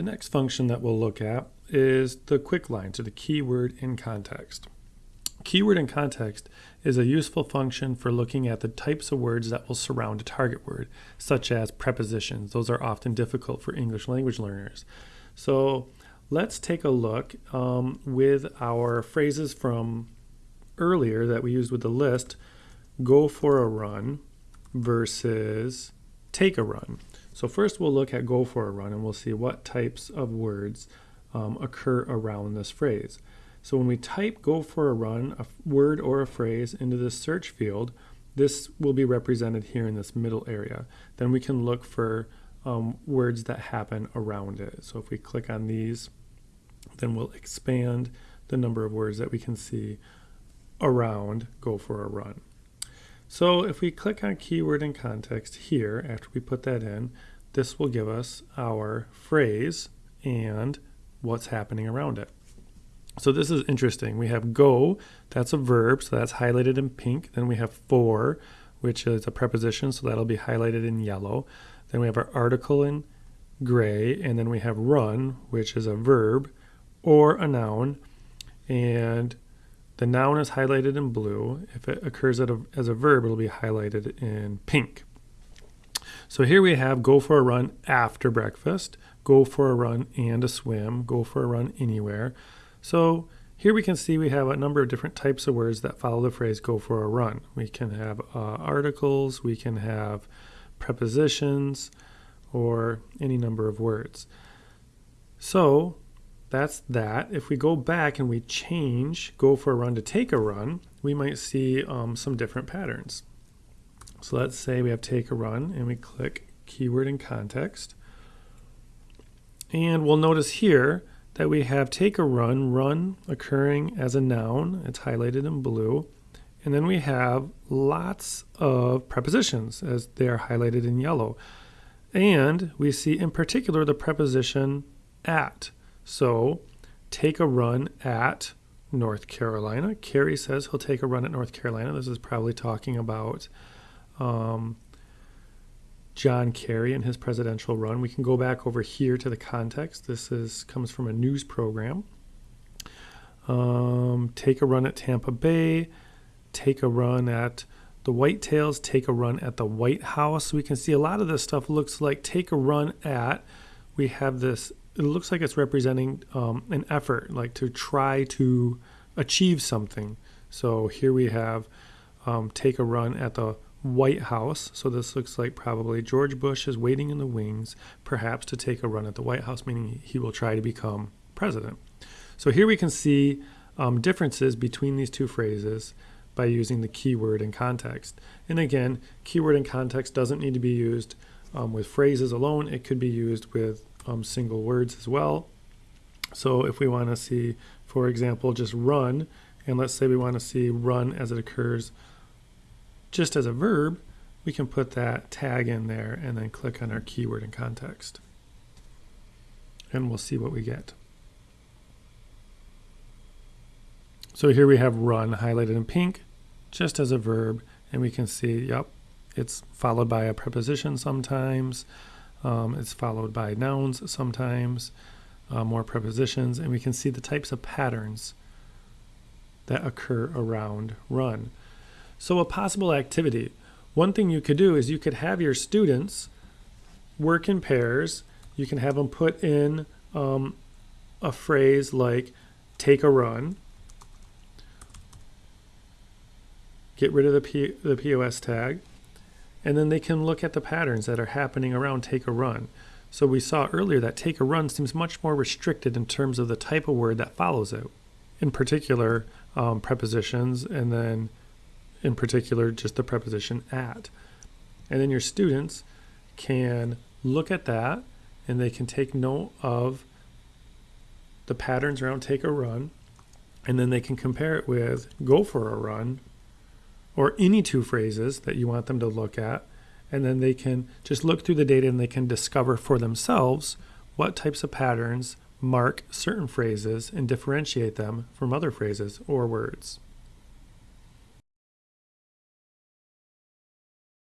The next function that we'll look at is the KWIC line, so the keyword in context. Keyword in context is a useful function for looking at the types of words that will surround a target word, such as prepositions. Those are often difficult for English language learners. So let's take a look um, with our phrases from earlier that we used with the list, go for a run versus take a run. So first we'll look at go for a run and we'll see what types of words um, occur around this phrase. So when we type go for a run, a word or a phrase into the search field, this will be represented here in this middle area. Then we can look for um, words that happen around it. So if we click on these, then we'll expand the number of words that we can see around go for a run. So if we click on keyword in context here, after we put that in, this will give us our phrase and what's happening around it. So this is interesting. We have go, that's a verb, so that's highlighted in pink. Then we have for, which is a preposition, so that'll be highlighted in yellow. Then we have our article in gray, and then we have run, which is a verb or a noun. And the noun is highlighted in blue. If it occurs a, as a verb, it'll be highlighted in pink. So here we have go for a run after breakfast, go for a run and a swim, go for a run anywhere. So here we can see we have a number of different types of words that follow the phrase go for a run. We can have uh, articles, we can have prepositions, or any number of words. So that's that. If we go back and we change go for a run to take a run, we might see um, some different patterns. So let's say we have take a run and we click keyword in context. And we'll notice here that we have take a run, run occurring as a noun, it's highlighted in blue. And then we have lots of prepositions as they are highlighted in yellow. And we see in particular the preposition at. So take a run at North Carolina. Kerry says he'll take a run at North Carolina. This is probably talking about um, John Kerry and his presidential run. We can go back over here to the context. This is comes from a news program. Um, take a run at Tampa Bay. Take a run at the Whitetails. Take a run at the White House. We can see a lot of this stuff looks like take a run at. We have this. It looks like it's representing um, an effort, like to try to achieve something. So here we have um, take a run at the White House. So this looks like probably George Bush is waiting in the wings, perhaps to take a run at the White House, meaning he will try to become president. So here we can see um, differences between these two phrases by using the keyword in context. And again, keyword in context doesn't need to be used um, with phrases alone. It could be used with um, single words as well. So if we want to see, for example, just run, and let's say we want to see run as it occurs just as a verb, we can put that tag in there and then click on our keyword in context. And we'll see what we get. So here we have run highlighted in pink, just as a verb, and we can see, yep, it's followed by a preposition sometimes, um, it's followed by nouns sometimes, uh, more prepositions, and we can see the types of patterns that occur around run. So a possible activity, one thing you could do is you could have your students work in pairs. You can have them put in um, a phrase like take a run, get rid of the, P the POS tag, and then they can look at the patterns that are happening around take a run. So we saw earlier that take a run seems much more restricted in terms of the type of word that follows it. In particular, um, prepositions and then in particular just the preposition at. And then your students can look at that and they can take note of the patterns around take a run and then they can compare it with go for a run or any two phrases that you want them to look at and then they can just look through the data and they can discover for themselves what types of patterns mark certain phrases and differentiate them from other phrases or words.